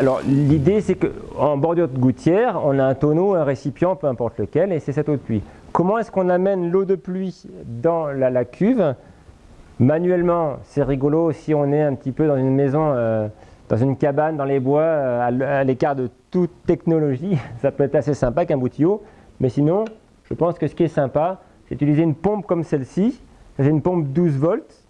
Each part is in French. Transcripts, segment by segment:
alors l'idée c'est qu'en bordure de gouttière, on a un tonneau, un récipient, peu importe lequel, et c'est cette eau de pluie. Comment est-ce qu'on amène l'eau de pluie dans la, cuve? Manuellement, c'est rigolo si on est un petit peu dans une maison, euh, dans une cabane, dans les bois, euh, à l'écart de toute technologie. Ça peut être assez sympa qu'un bout de tuyau, mais sinon, je pense que ce qui est sympa, c'est d'utiliser une pompe comme celle-ci. C'est une pompe 12 volts.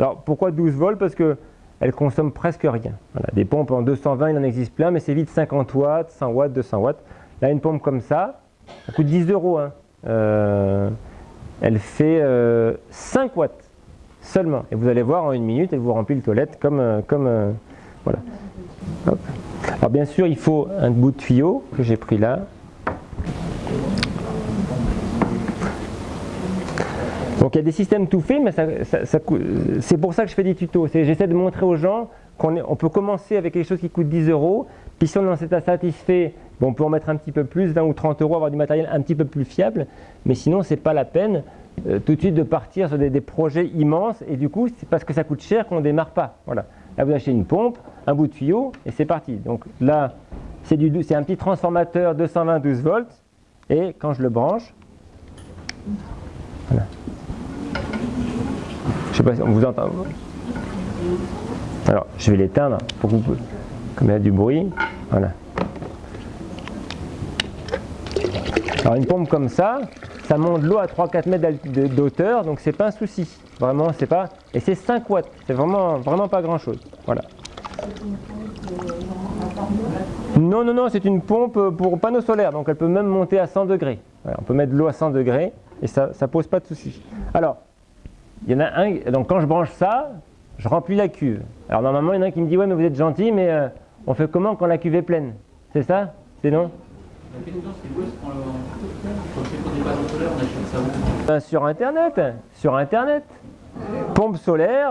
Alors pourquoi 12 volts? Parce que elle consomme presque rien. des pompes en 220, il en existe plein, mais c'est vite 50 watts, 100 watts, 200 watts. Là, une pompe comme ça, ça coûte 10 euros. Hein. Euh, elle fait 5 euh, watts seulement. Et vous allez voir, en une minute, elle vous remplit le toilette comme... Euh, voilà. Alors bien sûr, il faut un bout de tuyau que j'ai pris là. Donc il y a des systèmes tout faits, mais c'est pour ça que je fais des tutos. J'essaie de montrer aux gens qu'on on peut commencer avec quelque chose qui coûte 10 euros, puis si on en est satisfait, bon, on peut en mettre un petit peu plus, 20 ou 30 euros, avoir du matériel un petit peu plus fiable, mais sinon c'est pas la peine euh, tout de suite de partir sur des, projets immenses, et du coup c'est parce que ça coûte cher qu'on ne démarre pas. Voilà. Là vous achetez une pompe, un bout de tuyau, et c'est parti. Donc là, c'est un petit transformateur 220 12 volts, et quand je le branche, voilà. Je sais pas si on vous entend. Alors, je vais l'éteindre pour que vous, comme il y a du bruit. Voilà. Alors, une pompe comme ça, ça monte l'eau à 3-4 mètres d'auteur, donc c'est pas un souci. Vraiment, c'est pas. Et c'est 5 watts, c'est vraiment, vraiment pas grand chose. Voilà. Non, non, non, c'est une pompe pour panneaux solaires, donc elle peut même monter à 100 degrés. on peut mettre de l'eau à 100 degrés et ça ne pose pas de souci. Alors, il y en a un, donc quand je branche ça, je remplis la cuve. Alors normalement, il y en a un qui me dit, ouais, mais vous êtes gentil, mais euh, on fait comment quand la cuve est pleine? C'est ça? C'est non? Ben, Sur Internet, sur Internet. Pompe solaire,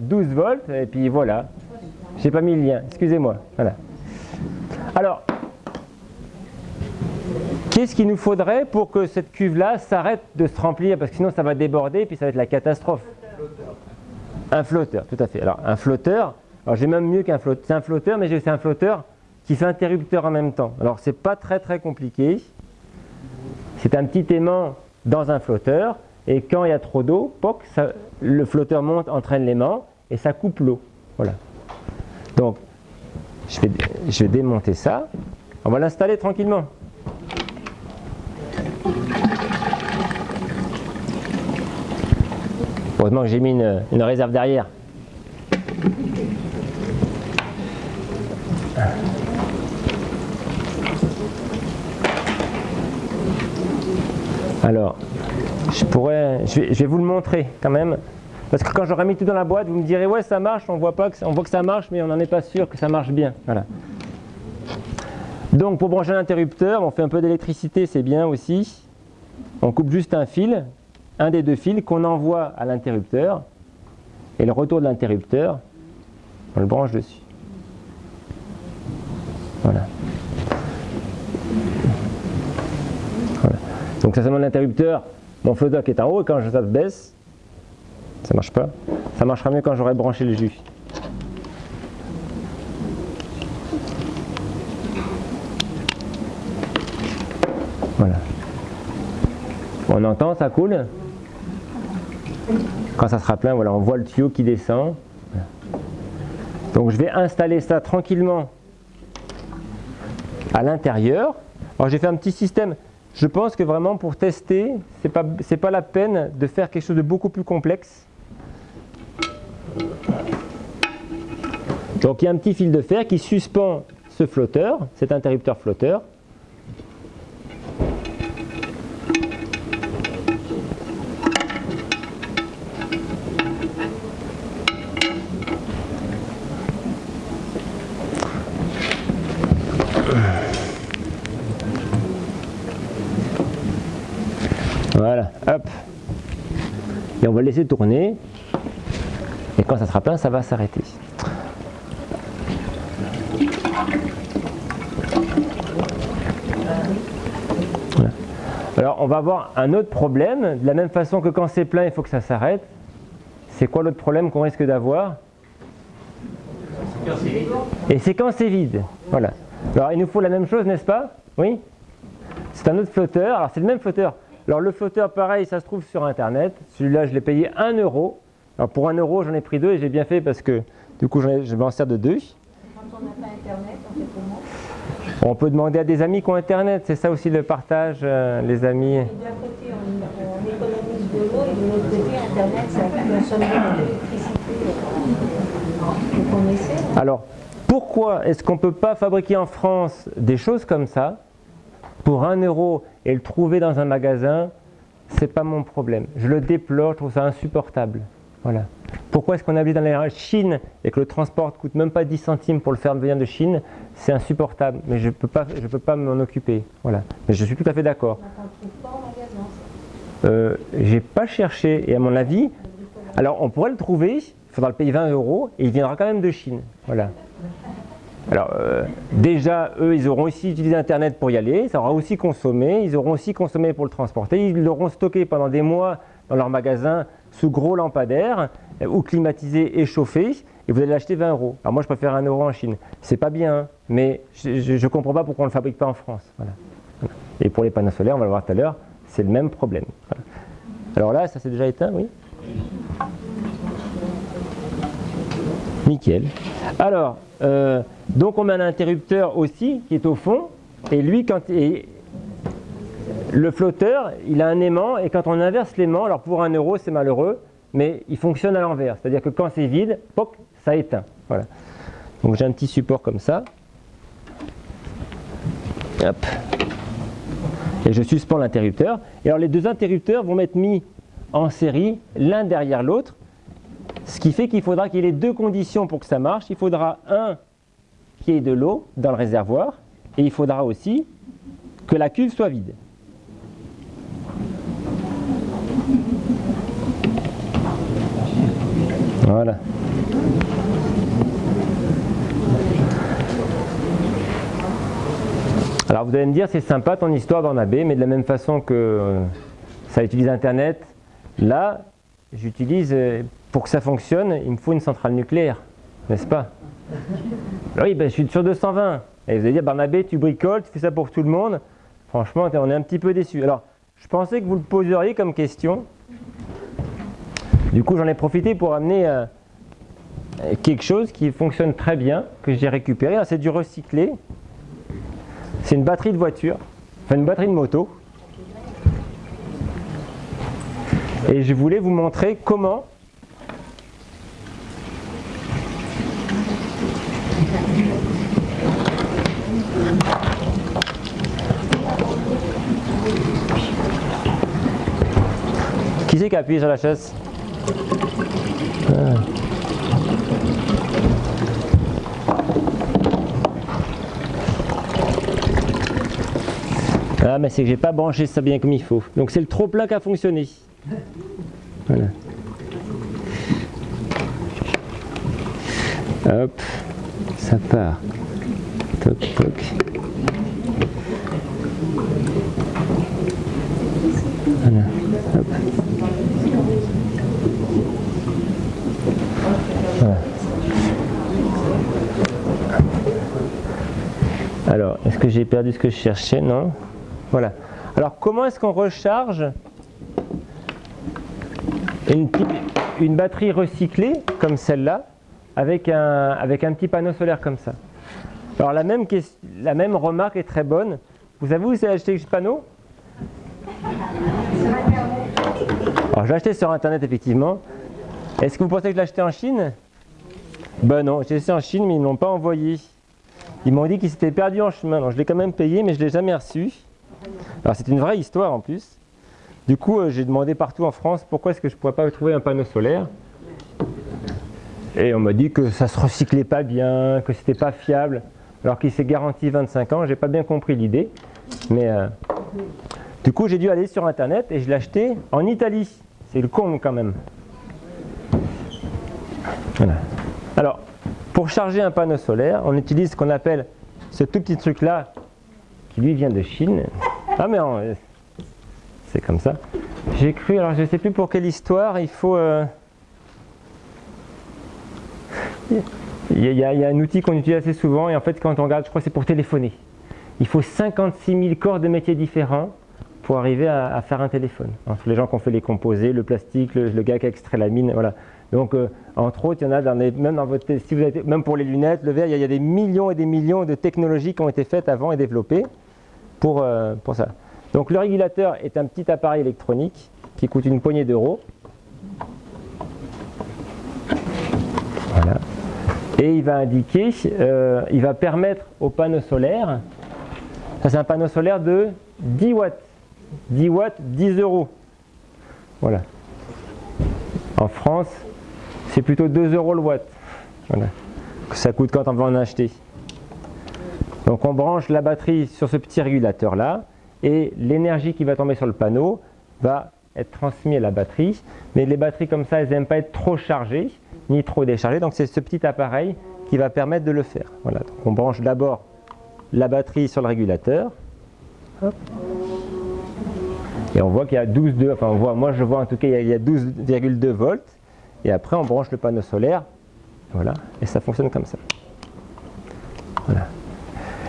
12 euh, volts, et puis voilà. J'ai pas mis le lien, excusez-moi. Voilà. Alors, Qu'est-ce qu'il nous faudrait pour que cette cuve-là s'arrête de se remplir Parce que sinon ça va déborder et puis ça va être la catastrophe. Un flotteur, tout à fait. Alors un flotteur, alors j'ai même mieux qu'un flotteur. C'est un flotteur, mais c'est un flotteur qui fait interrupteur en même temps. Alors c'est pas très très compliqué. C'est un petit aimant dans un flotteur et quand il y a trop d'eau, le flotteur monte, entraîne l'aimant et ça coupe l'eau. Voilà. Donc je vais démonter ça. On va l'installer tranquillement. Heureusement que j'ai mis une, réserve derrière. Alors, je pourrais, je vais, vous le montrer quand même. Parce que quand j'aurai mis tout dans la boîte, vous me direz ouais ça marche, on voit pas que, on voit que ça marche, mais on n'en est pas sûr que ça marche bien. Voilà. Donc pour brancher l'interrupteur, on fait un peu d'électricité, c'est bien aussi. On coupe juste un fil un des deux fils qu'on envoie à l'interrupteur et le retour de l'interrupteur, on le branche dessus. Voilà. Donc ça c'est mon interrupteur, mon flotteur qui est en haut et quand je ça baisse, ça marche pas. Ça marchera mieux quand j'aurai branché le jus. Voilà. On entend, ça coule quand ça sera plein, voilà, on voit le tuyau qui descend. Donc je vais installer ça tranquillement à l'intérieur. Alors j'ai fait un petit système. Je pense que vraiment pour tester, ce n'est pas, pas la peine de faire quelque chose de beaucoup plus complexe. Donc il y a un petit fil de fer qui suspend ce flotteur, cet interrupteur flotteur. Et on va le laisser tourner. Et quand ça sera plein, ça va s'arrêter. Alors on va avoir un autre problème, de la même façon que quand c'est plein, il faut que ça s'arrête. C'est quoi l'autre problème qu'on risque d'avoir? Et c'est quand c'est vide. Voilà. Alors il nous faut la même chose, n'est-ce pas? Oui? C'est un autre flotteur. Alors c'est le même flotteur. Alors le flotteur, pareil, ça se trouve sur Internet. Celui-là, je l'ai payé 1 euro. Alors pour 1 euro, j'en ai pris deux et j'ai bien fait parce que du coup, je m'en sers de deux. Quand on n'a pas Internet, on fait comment? On peut demander à des amis qui ont Internet. C'est ça aussi le partage, euh, les amis. D'un côté, on, on économise de l'eau et de l'autre côté, Internet, ça consomme. Donc on essaie. Alors, pourquoi est-ce qu'on ne peut pas fabriquer en France des choses comme ça? Pour 1 euro et le trouver dans un magasin C'est pas mon problème. Je le déplore, je trouve ça insupportable. Voilà. Pourquoi est-ce qu'on habite dans la Chine et que le transport coûte même pas 10 centimes pour le faire venir de Chine C'est insupportable, mais je ne peux pas, je peux pas m'en occuper. Voilà. Mais je suis tout à fait d'accord. Ne. Euh, j'ai pas cherché et à mon avis, alors on pourrait le trouver, il faudra le payer 20 euros et il viendra quand même de Chine. Voilà. Alors euh, déjà, eux, ils auront aussi utilisé Internet pour y aller, ça aura aussi consommé, ils auront aussi consommé pour le transporter, ils l'auront stocké pendant des mois dans leur magasin sous gros lampadaires euh, ou climatisé et chauffé et vous allez l'acheter 20 euros. Alors moi, je préfère 1 euro en Chine. C'est pas bien, mais je ne comprends pas pourquoi on ne le fabrique pas en France. Et pour les panneaux solaires, on va le voir tout à l'heure, c'est le même problème. Alors là, ça s'est déjà éteint, oui? Nickel. Alors, euh, donc on met un interrupteur aussi qui est au fond, et lui, quand et le flotteur, il a un aimant, et quand on inverse l'aimant, alors pour un euro, c'est malheureux, mais il fonctionne à l'envers. C'est-à-dire que quand c'est vide, ça éteint. Voilà. Donc j'ai un petit support comme ça. Hop. Et je suspends l'interrupteur. Et alors les deux interrupteurs vont être mis en série, l'un derrière l'autre, ce qui fait qu'il faudra qu'il y ait deux conditions pour que ça marche. Il faudra un qui ait de l'eau dans le réservoir, et il faudra aussi que la cuve soit vide. Voilà. Alors vous allez me dire, c'est sympa ton histoire dans AB, mais de la même façon que euh, ça utilise Internet, là, j'utilise, euh, pour que ça fonctionne, il me faut une centrale nucléaire, n'est-ce pas? Oui, ben, je suis sur 220. Et vous allez dire, Barnabé, tu bricoles, tu fais ça pour tout le monde. Franchement, on est un petit peu déçu. Alors, je pensais que vous le poseriez comme question. Du coup, j'en ai profité pour amener euh, quelque chose qui fonctionne très bien, que j'ai récupéré. Ah, C'est du recyclé. C'est une batterie de voiture, enfin une batterie de moto. Et je voulais vous montrer comment Qui c'est qui a appuyé sur la chaise Ah. Mais c'est que j'ai pas branché ça bien comme il faut. Donc c'est le trop plein qui a fonctionné. Voilà. Hop, ça part. Toc, toc. Alors, est-ce que j'ai perdu ce que je cherchais? Non. Voilà. Alors, comment est-ce qu'on recharge une, batterie recyclée comme celle-là avec un, petit panneau solaire comme ça? Alors, la même, remarque est très bonne. Vous savez où c'est acheté ce panneau? Alors, je l'ai acheté sur Internet, effectivement. Est-ce que vous pensez que je l'ai acheté en Chine? Ben non, j'ai acheté en Chine, mais ils ne l'ont pas envoyé. Ils m'ont dit qu'il s'était perdu en chemin. Donc, je l'ai quand même payé, mais je ne l'ai jamais reçu. Alors, c'est une vraie histoire en plus. Du coup, euh, j'ai demandé partout en France pourquoi est-ce que je ne pourrais pas trouver un panneau solaire? Et on m'a dit que ça se recyclait pas bien, que c'était pas fiable, alors qu'il s'est garanti 25 ans. J'ai pas bien compris l'idée, mais euh, du coup, j'ai dû aller sur internet et je l'ai acheté en Italie. C'est le con quand même. Alors, pour charger un panneau solaire, on utilise ce qu'on appelle ce tout petit truc là, qui lui vient de Chine. Ah mais c'est comme ça. J'ai cru, alors je ne sais plus pour quelle histoire, il faut... euh, Il Il y, a, un outil qu'on utilise assez souvent et en fait quand on regarde, je crois que c'est pour téléphoner. Il faut 56 000 corps de métiers différents pour arriver à, faire un téléphone. Entre les gens qui ont fait les composés, le plastique, le, gars qui a extrait la mine, voilà. Donc, euh, entre autres, il y en a dans même dans votre, si vous avez, même pour les lunettes, le verre, il y, a, des millions et des millions de technologies qui ont été faites avant et développées pour, euh, pour ça. Donc, le régulateur est un petit appareil électronique qui coûte une poignée d'euros. Voilà. Et il va indiquer, euh, il va permettre au panneau solaire, ça c'est un panneau solaire de 10 watts. 10 watts, 10 euros. Voilà. En France, c'est plutôt 2 euros le watt. Voilà. Ça coûte quand on veut en acheter. Donc on branche la batterie sur ce petit régulateur là et l'énergie qui va tomber sur le panneau va être transmise à la batterie. Mais les batteries comme ça, elles n'aiment pas être trop chargées ni trop déchargées. Donc c'est ce petit appareil qui va permettre de le faire. Voilà. Donc on branche d'abord la batterie sur le régulateur. Et on voit qu'il y a 12,2, enfin on voit, moi je vois en tout cas il y a 12,2 volts. Et après on branche le panneau solaire. Voilà. Et ça fonctionne comme ça. Voilà.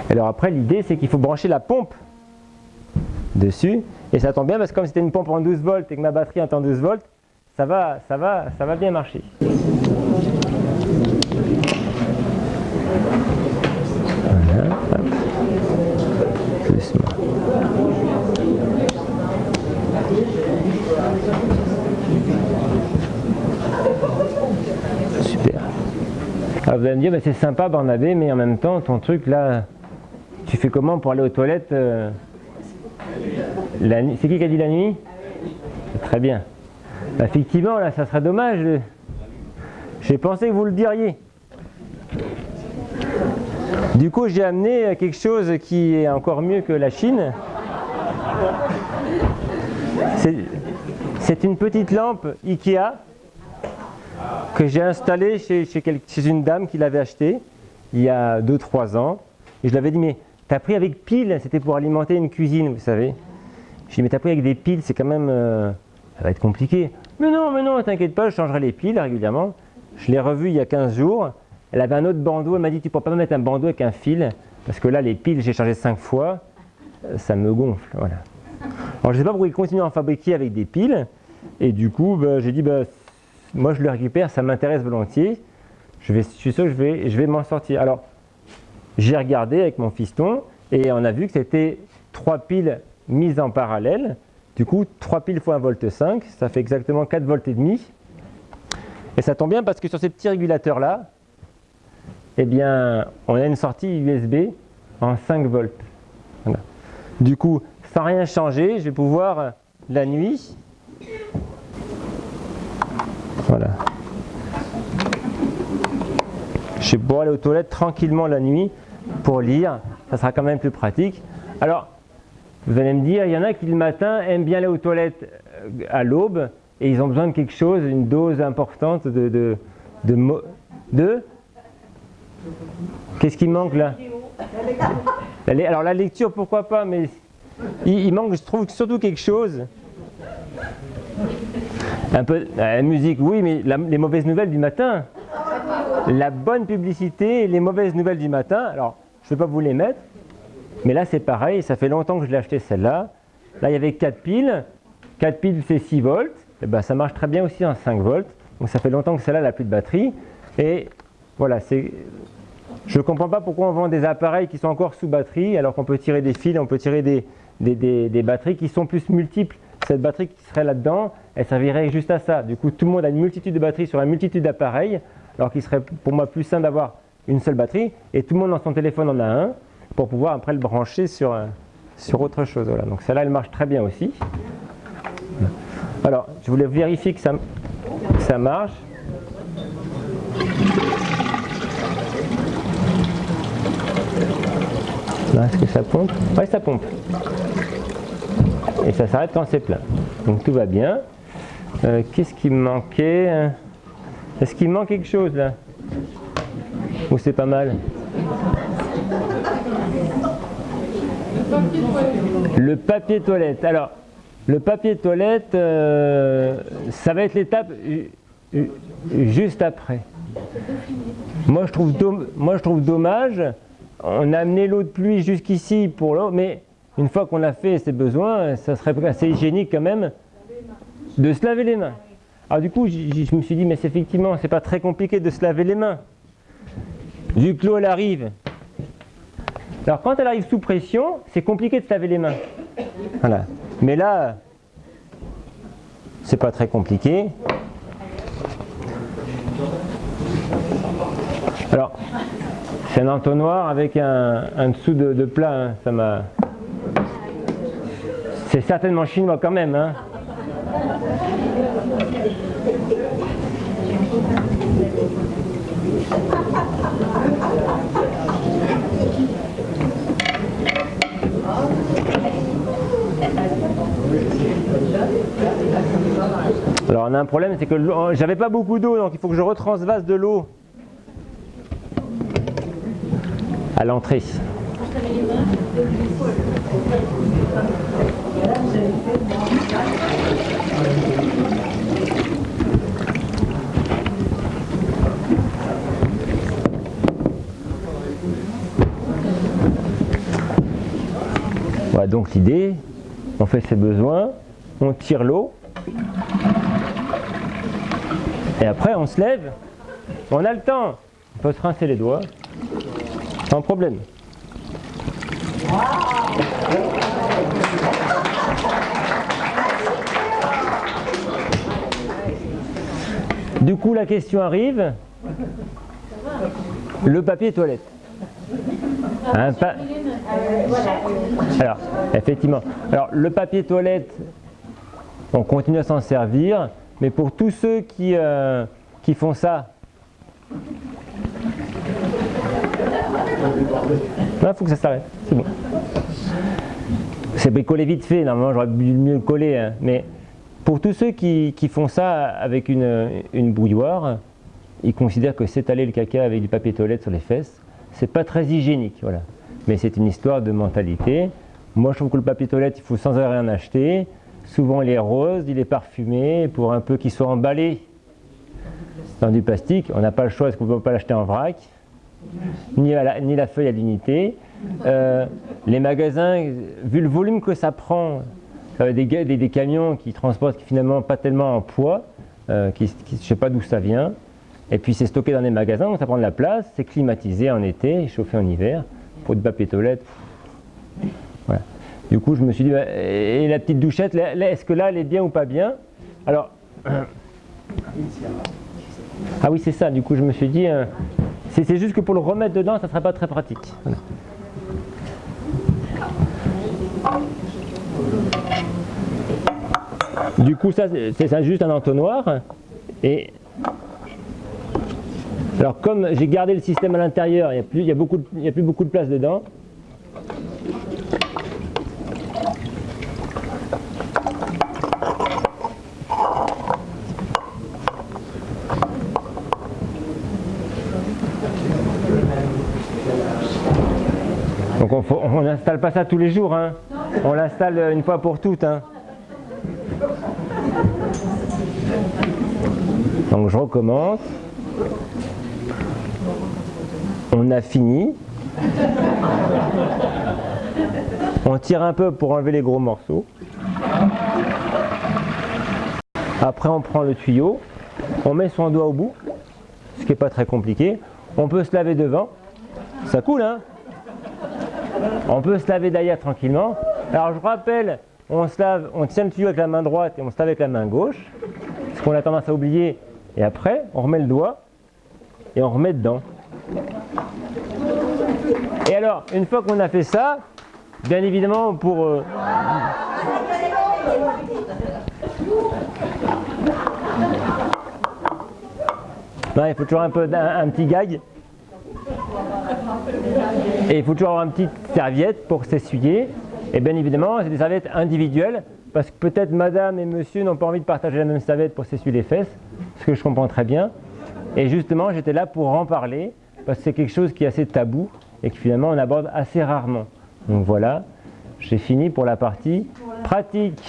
Alors après l'idée c'est qu'il faut brancher la pompe dessus. Et ça tombe bien parce que comme c'était une pompe en 12 volts et que ma batterie est en 12 volts, ça va, ça va, ça va bien marcher. Voilà, Super. Me dire, bah, c'est sympa Barnabé, mais en même temps, ton truc là, tu fais comment pour aller aux toilettes euh, C'est qui qui a dit la nuit? Très bien. Bah, effectivement, là, ça serait dommage. J'ai pensé que vous le diriez. Du coup, j'ai amené quelque chose qui est encore mieux que la Chine. C'est une petite lampe Ikea que j'ai installée chez, une dame qui l'avait achetée il y a 2-3 ans. Et je lui avais dit, mais t'as pris avec pile, c'était pour alimenter une cuisine, vous savez. Je lui ai dit, mais t'as pris avec des piles, c'est quand même... Euh, ça va être compliqué. Mais non, mais non, t'inquiète pas, je changerai les piles régulièrement. Je l'ai revue il y a 15 jours. Elle avait un autre bandeau, elle m'a dit, tu pourras pas me mettre un bandeau avec un fil, parce que là, les piles, j'ai changé 5 fois, ça me gonfle, voilà. Alors je ne sais pas pourquoi ils continuent à en fabriquer avec des piles. Et du coup, bah, j'ai dit, bah, moi je le récupère, ça m'intéresse volontiers. Je, vais, suis sûr que je vais, je vais m'en sortir. Alors, j'ai regardé avec mon fiston et on a vu que c'était trois piles mises en parallèle. Du coup, 3 piles fois 1 volt 5, ça fait exactement 4 volts et demi. Et ça tombe bien parce que sur ces petits régulateurs là, eh bien, on a une sortie USB en 5 volts. Du coup, sans rien changer, je vais pouvoir la nuit, voilà. Je vais pouvoir aller aux toilettes tranquillement la nuit pour lire, ça sera quand même plus pratique. Alors, vous allez me dire, il y en a qui le matin aiment bien aller aux toilettes euh, à l'aube et ils ont besoin de quelque chose, une dose importante de... de, de, Qu'est-ce qui manque là? Alors la lecture, pourquoi pas, mais il, manque, je trouve, surtout quelque chose. Un peu, la musique, oui, mais les mauvaises nouvelles du matin. La bonne publicité et les mauvaises nouvelles du matin. Alors, je ne vais pas vous les mettre, mais là c'est pareil, ça fait longtemps que je l'ai acheté celle-là. Là, il y avait 4 piles. 4 piles, c'est 6 volts. Et eh ben, ça marche très bien aussi en 5 volts. Donc ça fait longtemps que celle-là n'a plus de batterie. Et voilà, c'est je ne comprends pas pourquoi on vend des appareils qui sont encore sous batterie alors qu'on peut tirer des fils, on peut tirer des, batteries qui sont plus multiples. Cette batterie qui serait là-dedans, elle servirait juste à ça. Du coup, tout le monde a une multitude de batteries sur une multitude d'appareils, alors qu'il serait pour moi plus simple d'avoir une seule batterie, et tout le monde dans son téléphone en a un, pour pouvoir après le brancher sur, euh, sur autre chose. Donc celle-là, elle marche très bien aussi. Alors, je voulais vérifier que ça, que ça marche. est-ce que ça pompe? Oui, ça pompe. Et ça s'arrête quand c'est plein. Donc tout va bien. Euh, qu'est-ce qui me manquait Est-ce qu'il manque quelque chose là? Ou c'est pas mal? Le papier toilette. Alors, le papier toilette, euh, ça va être l'étape juste après. Moi, je trouve dommage, on a amené l'eau de pluie jusqu'ici pour l'eau, mais une fois qu'on a fait ses besoins, ça serait assez hygiénique quand même de se laver les mains. Alors du coup, je me suis dit, mais c'est effectivement, c'est pas très compliqué de se laver les mains. L'eau, elle arrive. Alors quand elle arrive sous pression, c'est compliqué de se laver les mains. Voilà. Mais là, c'est pas très compliqué. Alors, c'est un entonnoir avec un, dessous de, plat. Hein. Ça m'a. C'est certainement chinois quand même. Hein. Alors on a un problème, c'est que j'avais pas beaucoup d'eau, donc il faut que je retransvase de l'eau à l'entrée. Voilà donc l'idée, on fait ses besoins, on tire l'eau, et après on se lève, on a le temps, on peut se rincer les doigts, sans problème. Du coup, la question arrive, le papier toilette. Alors, effectivement. Alors, le papier toilette, on continue à s'en servir, mais pour tous ceux qui, euh, qui font ça, il faut que ça s'arrête, c'est bon. C'est bricolé vite fait, normalement j'aurais dû mieux le coller, hein. mais pour tous ceux qui, font ça avec une, une, bouilloire, ils considèrent que s'étaler le caca avec du papier toilette sur les fesses, c'est pas très hygiénique, voilà. Mais c'est une histoire de mentalité. Moi je trouve que le papier toilette, il faut sans arrêt en acheter. Souvent il est rose, il est parfumé, pour un peu qu'il soit emballé dans du plastique. On n'a pas le choix parce qu'on ne peut pas l'acheter en vrac, ni, la, feuille à l'unité. Euh, les magasins, vu le volume que ça prend, euh, des, des, camions qui transportent finalement pas tellement en poids, euh, qui, je ne sais pas d'où ça vient, et puis c'est stocké dans des magasins, donc ça prend de la place, c'est climatisé en été, chauffé en hiver, pour du papier toilette. Du coup, je me suis dit, bah, et la petite douchette, est-ce que là, elle est bien ou pas bien? Alors, ah oui, c'est ça, du coup, je me suis dit, c'est juste que pour le remettre dedans, ça ne serait pas très pratique. Du coup, ça, c'est juste un entonnoir. Et alors, comme j'ai gardé le système à l'intérieur, il n'y a plus beaucoup de place dedans. Donc on n'installe pas ça tous les jours, hein. on l'installe une fois pour toutes. Hein. Donc je recommence. On a fini. On tire un peu pour enlever les gros morceaux. Après on prend le tuyau, on met son doigt au bout, ce qui n'est pas très compliqué. On peut se laver devant. Ça coule hein On peut se laver derrière tranquillement. Alors je rappelle, on se lave, on tient le tuyau avec la main droite et on se lave avec la main gauche. Ce qu'on a tendance à oublier. Et après, on remet le doigt et on remet dedans. Et alors, une fois qu'on a fait ça, bien évidemment pour... Euh, il faut toujours un, petit gag. Et il faut toujours avoir une petite serviette pour s'essuyer. Et bien évidemment, c'est des serviettes individuelles parce que peut-être madame et monsieur n'ont pas envie de partager la même serviette pour s'essuyer les fesses, ce que je comprends très bien. Et justement, j'étais là pour en parler parce que c'est quelque chose qui est assez tabou et que finalement on aborde assez rarement. Donc voilà, j'ai fini pour la partie pratique.